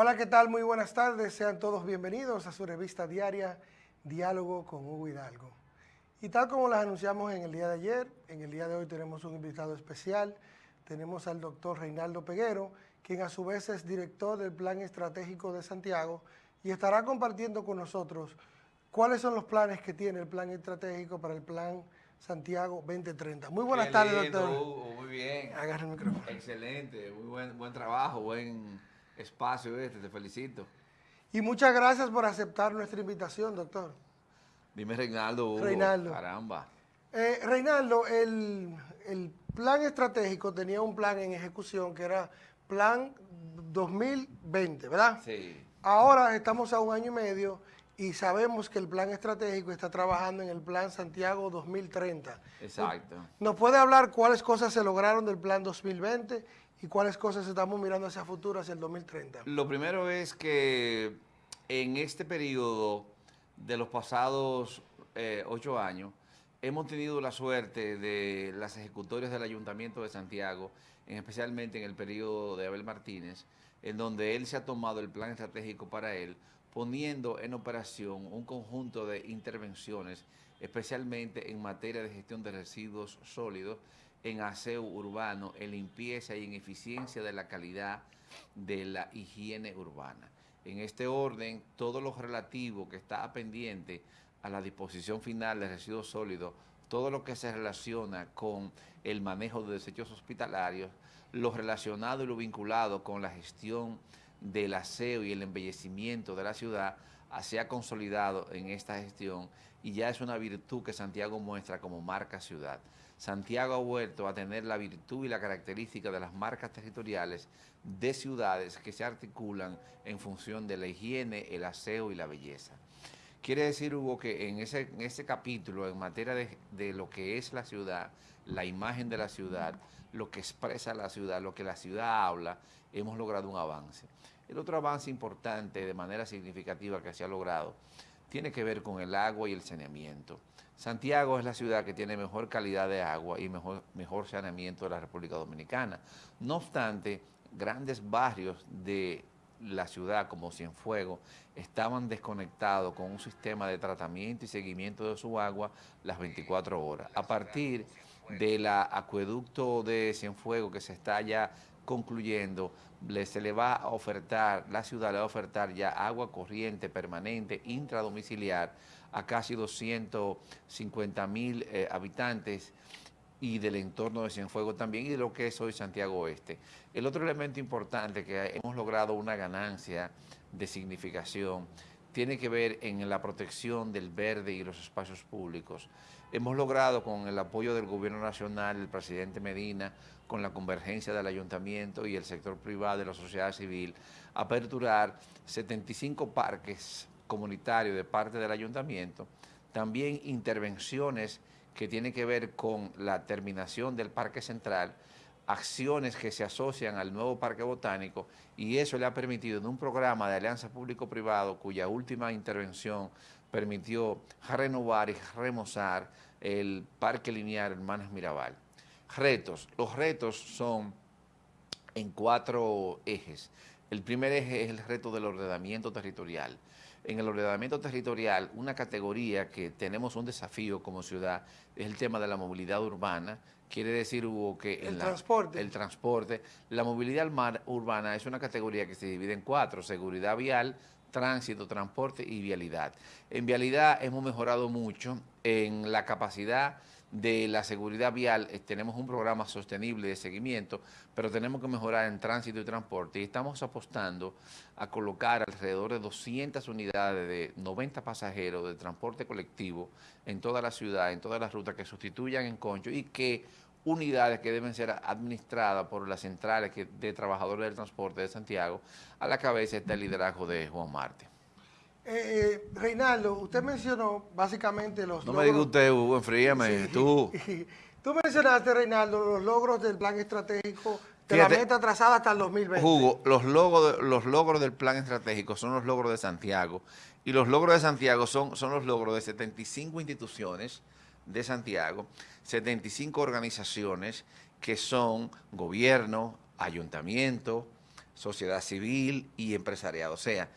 Hola, ¿qué tal? Muy buenas tardes. Sean todos bienvenidos a su revista diaria Diálogo con Hugo Hidalgo. Y tal como las anunciamos en el día de ayer, en el día de hoy tenemos un invitado especial. Tenemos al doctor Reinaldo Peguero, quien a su vez es director del Plan Estratégico de Santiago y estará compartiendo con nosotros cuáles son los planes que tiene el Plan Estratégico para el Plan Santiago 2030. Muy buenas tardes, doctor. Hugo, muy bien. Agarra el micrófono. Excelente, muy buen, buen trabajo, buen espacio este, te felicito. Y muchas gracias por aceptar nuestra invitación, doctor. Dime Reinaldo, Hugo. Reinaldo. Caramba. Eh, Reinaldo, el, plan estratégico tenía un plan en ejecución que era Plan 2020, ¿verdad? Sí. Ahora estamos a un año y medio y sabemos que el plan estratégico está trabajando en el Plan Santiago 2030. Exacto. ¿Nos puede hablar cuáles cosas se lograron del Plan 2020 y cuáles cosas estamos mirando hacia futuro, hacia el 2030? Lo primero es que en este periodo de los pasados eh, ocho años, hemos tenido la suerte de las ejecutorias del Ayuntamiento de Santiago, especialmente en el periodo de Abel Martínez, en donde él se ha tomado el plan estratégico para él, poniendo en operación un conjunto de intervenciones, especialmente en materia de gestión de residuos sólidos, en aseo urbano, en limpieza y en eficiencia de la calidad de la higiene urbana. En este orden, todo lo relativo que está pendiente a la disposición final de residuos sólidos, todo lo que se relaciona con el manejo de desechos hospitalarios, lo relacionado y lo vinculado con la gestión del aseo y el embellecimiento de la ciudad, se ha consolidado en esta gestión y ya es una virtud que Santiago muestra como marca ciudad. Santiago ha vuelto a tener la virtud y la característica de las marcas territoriales de ciudades que se articulan en función de la higiene, el aseo y la belleza. Quiere decir, Hugo, que en ese, en ese capítulo, en materia de, de lo que es la ciudad, la imagen de la ciudad, lo que expresa la ciudad, lo que la ciudad habla, hemos logrado un avance. El otro avance importante de manera significativa que se ha logrado tiene que ver con el agua y el saneamiento. Santiago es la ciudad que tiene mejor calidad de agua y mejor, saneamiento de la República Dominicana. No obstante, grandes barrios de la ciudad como Cienfuegos estaban desconectados con un sistema de tratamiento y seguimiento de su agua las 24 horas. A partir del acueducto de Cienfuegos que se está ya concluyendo, se le va a ofertar, la ciudad le va a ofertar ya agua corriente permanente intradomiciliar a casi 250 mil eh, habitantes y del entorno de Cienfuegos también y de lo que es hoy Santiago Oeste. El otro elemento importante que hemos logrado una ganancia de significación tiene que ver en la protección del verde y los espacios públicos. Hemos logrado con el apoyo del Gobierno Nacional, el presidente Medina, con la convergencia del ayuntamiento y el sector privado de la sociedad civil, aperturar 75 parques comunitarios de parte del ayuntamiento, también intervenciones que tienen que ver con la terminación del Parque Central, acciones que se asocian al nuevo Parque Botánico y eso le ha permitido en un programa de alianza público-privado cuya última intervención permitió renovar y remozar el Parque Lineal Hermanas Mirabal. Retos. Los retos son en cuatro ejes. El primer eje es el reto del ordenamiento territorial. En el ordenamiento territorial, una categoría que tenemos un desafío como ciudad es el tema de la movilidad urbana. Quiere decir, Hugo, que... El transporte. El transporte. La movilidad urbana es una categoría que se divide en cuatro. Seguridad vial, tránsito, transporte y vialidad. En vialidad hemos mejorado mucho en la capacidad de la seguridad vial, eh, tenemos un programa sostenible de seguimiento, pero tenemos que mejorar en tránsito y transporte y estamos apostando a colocar alrededor de 200 unidades de 90 pasajeros de transporte colectivo en toda la ciudad, en todas las rutas que sustituyan en Concho y que unidades que deben ser administradas por las centrales de trabajadores del transporte de Santiago, a la cabeza está el liderazgo de Juan Marte. Eh, Reinaldo, usted mencionó básicamente los No me diga usted, Hugo, enfríame, tú. tú mencionaste, Reinaldo, los logros del plan estratégico de la meta trazada hasta el 2020. Hugo, los logros, los logros del plan estratégico son los logros de Santiago y los logros de Santiago son, son los logros de 75 instituciones de Santiago, 75 organizaciones que son gobierno, ayuntamiento, sociedad civil y empresariado. O sea,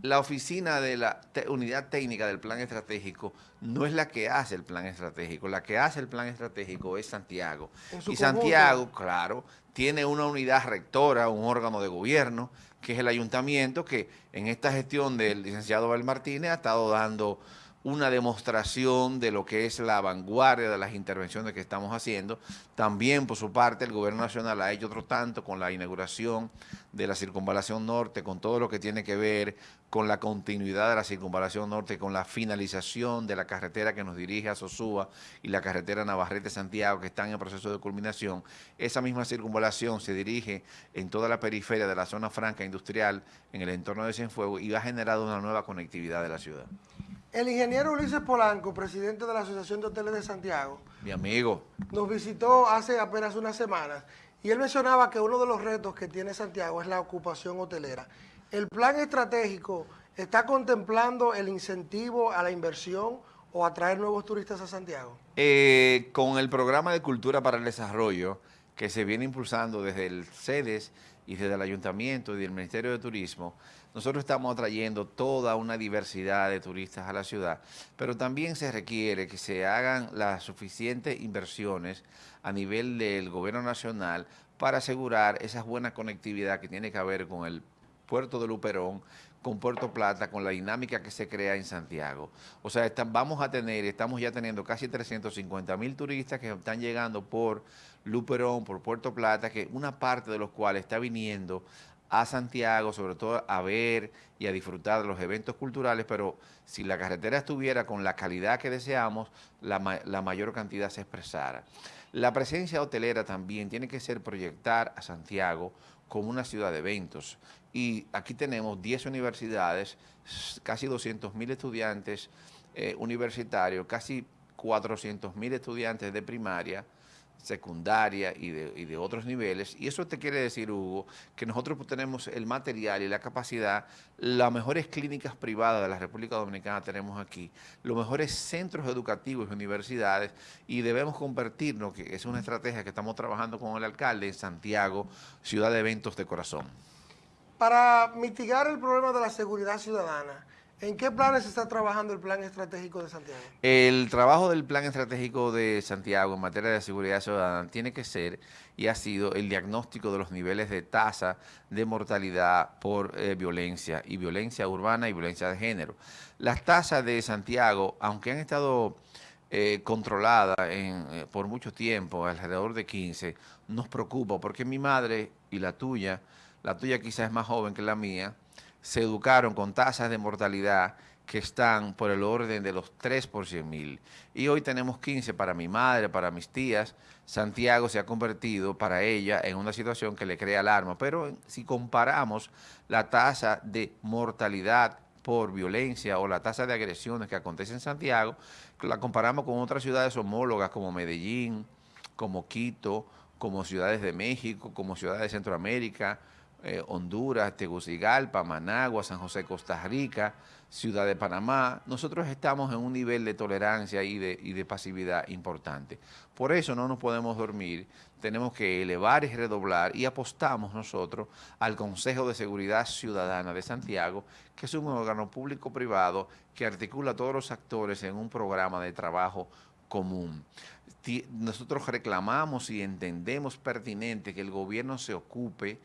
la oficina de la unidad técnica del plan estratégico no es la que hace el plan estratégico, la que hace el plan estratégico es Santiago. Y Santiago, claro, tiene una unidad rectora, un órgano de gobierno, que es el ayuntamiento, que en esta gestión del licenciado Abel Martínez ha estado dando una demostración de lo que es la vanguardia de las intervenciones que estamos haciendo. También, por su parte, el Gobierno Nacional ha hecho otro tanto con la inauguración de la Circunvalación Norte, con todo lo que tiene que ver con la continuidad de la Circunvalación Norte, con la finalización de la carretera que nos dirige a Sosúa y la carretera Navarrete-Santiago, que están en proceso de culminación. Esa misma circunvalación se dirige en toda la periferia de la zona franca industrial, en el entorno de Cienfuegos, y ha generado una nueva conectividad de la ciudad. El ingeniero Ulises Polanco, presidente de la Asociación de Hoteles de Santiago. Mi amigo. Nos visitó hace apenas unas semanas y él mencionaba que uno de los retos que tiene Santiago es la ocupación hotelera. ¿El plan estratégico está contemplando el incentivo a la inversión o atraer nuevos turistas a Santiago? Eh, con el programa de Cultura para el Desarrollo que se viene impulsando desde el CEDES y desde el Ayuntamiento y del Ministerio de Turismo, nosotros estamos atrayendo toda una diversidad de turistas a la ciudad, pero también se requiere que se hagan las suficientes inversiones a nivel del gobierno nacional para asegurar esa buena conectividad que tiene que haber con el puerto de Luperón, con Puerto Plata, con la dinámica que se crea en Santiago. O sea, vamos a tener, estamos ya teniendo casi 350 mil turistas que están llegando por Luperón, por Puerto Plata, que una parte de los cuales está viniendo a Santiago, sobre todo a ver y a disfrutar de los eventos culturales, pero si la carretera estuviera con la calidad que deseamos, la, mayor cantidad se expresara. La presencia hotelera también tiene que ser proyectar a Santiago como una ciudad de eventos. Y aquí tenemos 10 universidades, casi 200 mil estudiantes eh, universitarios, casi 400 mil estudiantes de primaria, secundaria y de, otros niveles. Y eso te quiere decir, Hugo, que nosotros tenemos el material y la capacidad, las mejores clínicas privadas de la República Dominicana tenemos aquí, los mejores centros educativos y universidades, y debemos convertirnos, que es una estrategia que estamos trabajando con el alcalde en Santiago, ciudad de eventos de corazón. Para mitigar el problema de la seguridad ciudadana, ¿En qué planes está trabajando el Plan Estratégico de Santiago? El trabajo del Plan Estratégico de Santiago en materia de seguridad ciudadana tiene que ser y ha sido el diagnóstico de los niveles de tasa de mortalidad por eh, violencia y violencia urbana y violencia de género. Las tasas de Santiago, aunque han estado eh, controladas eh, por mucho tiempo, alrededor de 15, nos preocupa porque mi madre y la tuya, la tuya quizás es más joven que la mía, se educaron con tasas de mortalidad que están por el orden de los 3 por 100 mil. Y hoy tenemos 15 para mi madre, para mis tías. Santiago se ha convertido para ella en una situación que le crea alarma. Pero si comparamos la tasa de mortalidad por violencia o la tasa de agresiones que acontece en Santiago, la comparamos con otras ciudades homólogas como Medellín, como Quito, como ciudades de México, como ciudades de Centroamérica, eh, Honduras, Tegucigalpa, Managua, San José, Costa Rica, Ciudad de Panamá, nosotros estamos en un nivel de tolerancia y de, y de pasividad importante. Por eso no nos podemos dormir, tenemos que elevar y redoblar y apostamos nosotros al Consejo de Seguridad Ciudadana de Santiago, que es un órgano público-privado que articula a todos los actores en un programa de trabajo común. Nosotros reclamamos y entendemos pertinente que el gobierno se ocupe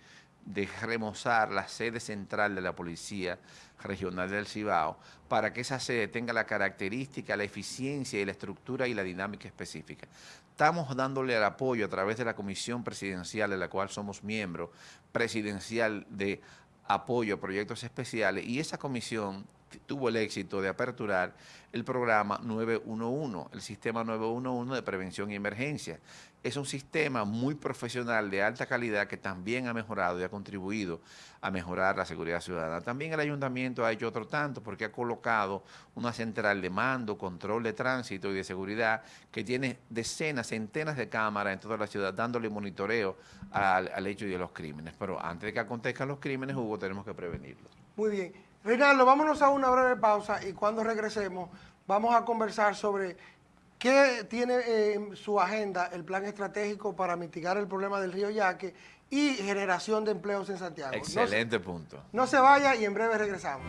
de remozar la sede central de la Policía Regional del Cibao para que esa sede tenga la característica, la eficiencia y la estructura y la dinámica específica. Estamos dándole el apoyo a través de la comisión presidencial de la cual somos miembros, presidencial de apoyo a proyectos especiales y esa comisión tuvo el éxito de aperturar el programa 911, el sistema 911 de prevención y emergencia. Es un sistema muy profesional de alta calidad que también ha mejorado y ha contribuido a mejorar la seguridad ciudadana. También el ayuntamiento ha hecho otro tanto porque ha colocado una central de mando, control de tránsito y de seguridad que tiene decenas, centenas de cámaras en toda la ciudad dándole monitoreo al, al hecho de los crímenes. Pero antes de que acontezcan los crímenes, Hugo, tenemos que prevenirlos. Muy bien. Reinaldo, vámonos a una breve pausa y cuando regresemos vamos a conversar sobre ¿Qué tiene eh, en su agenda el plan estratégico para mitigar el problema del río Yaque y generación de empleos en Santiago? Excelente punto. No se vaya y en breve regresamos.